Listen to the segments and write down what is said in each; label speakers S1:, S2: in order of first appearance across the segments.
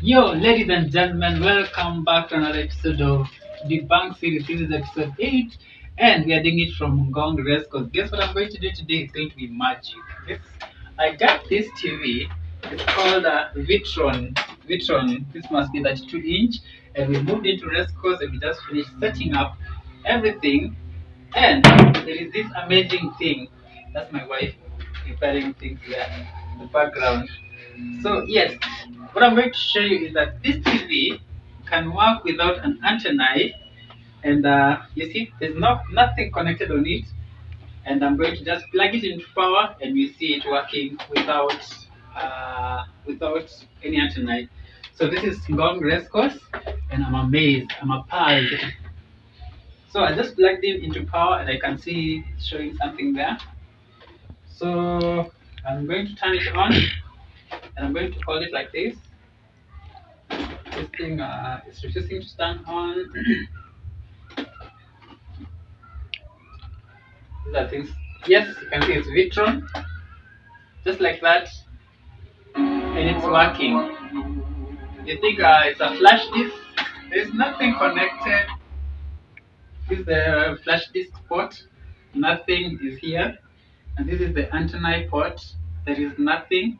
S1: Yo, ladies and gentlemen, welcome back to another episode of the Bank Series. This is episode 8, and we are doing it from Ngong Race. Because guess what I'm going to do today? It's going to be magic. This, I got this TV. It's called a Vitron. Vitron. This must be 32 inch, and we moved into Race Course, and we just finished setting up everything. And there is this amazing thing. That's my wife preparing things there in the background. So yes, what I'm going to show you is that this TV can work without an antenna, and uh, you see, there's no nothing connected on it. And I'm going to just plug it into power, and you see it working without uh, without any antenna. So this is Ngong Race and I'm amazed. I'm appalled. So I just plugged it into power, and I can see showing something there. So I'm going to turn it on and I'm going to hold it like this. This thing uh, is refusing to stand on. These are things. Yes, you can see it's Vitron, just like that, and it's working. You think uh, it's a flash disk? There's nothing connected. This is the flash disk port. Nothing is here, and this is the antenna port. There is nothing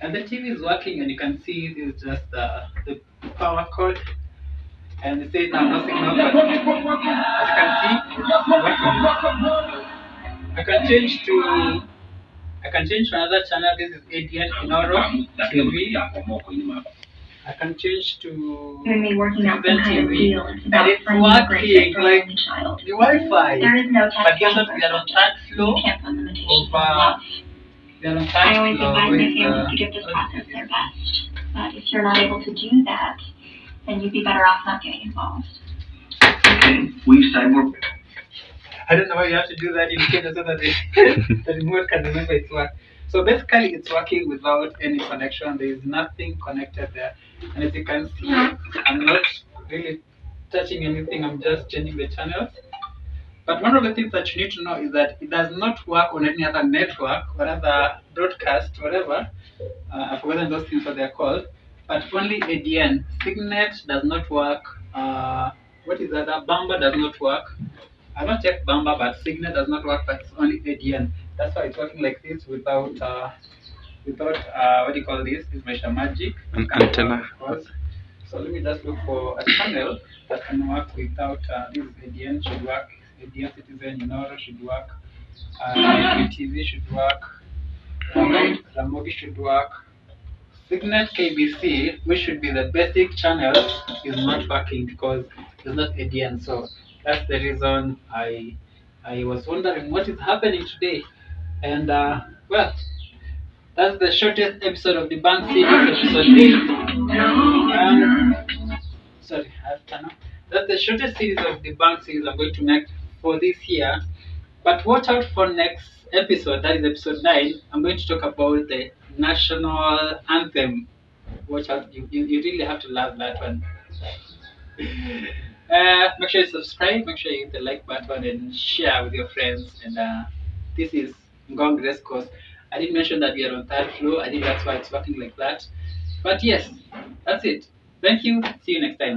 S1: and the TV is working and you can see this is just uh, the power cord. And it says now no signal but as you can see it's working. I can change to I can change to another channel. This is ADN Inooro TV I can change to
S2: You're gonna working out
S1: Citizen
S2: some kind of
S1: TV.
S2: It's
S1: and
S2: about
S1: it's working like the Wi-Fi.
S2: There is no
S1: but
S2: test
S1: guess what? we are on third
S2: I always advise my
S1: with
S2: families
S1: uh,
S2: to give this process their best. But if you're not able to do that, then you'd be better off not getting involved.
S3: Okay, we say we're
S1: I don't know why you have to do that indicator so that the, the remote can remember its work. So basically, it's working without any connection. There is nothing connected there. And as you can see, I'm not really touching anything. I'm just changing the channels. But one of the things that you need to know is that it does not work on any other network or other broadcast, whatever. Uh, I've forgotten those things what they're called. But only ADN. Signet does not work. Uh, what is that? Bamba does not work. I've not checked Bamba, but Signet does not work, but it's only ADN. That's why it's working like this without, uh, without uh, what do you call this? This Measure Magic.
S4: An antenna.
S1: So let me just look for a channel that can work without uh, this ADN should work. Citizen Inooro should work. Uh, TV should work. Ramogi should work. Signet KBC, which should be the basic channel, is not working because it's not ADN. So that's the reason I I was wondering what is happening today. And uh, well, that's the shortest episode of the Bank Series, episode 8. Um, sorry, I have to. That's the shortest series of the Bank Series I'm going to make for this year. But watch out for next episode, that is episode 9. I'm going to talk about the national anthem. Watch out, you, you, you really have to love that one. Uh, make sure you subscribe, make sure you hit the like button and share with your friends. And uh, this is Ngong Race Course. I didn't mention that we are on third floor. I think that's why it's working like that. But yes, that's it. Thank you. See you next time.